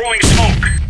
Throwing smoke.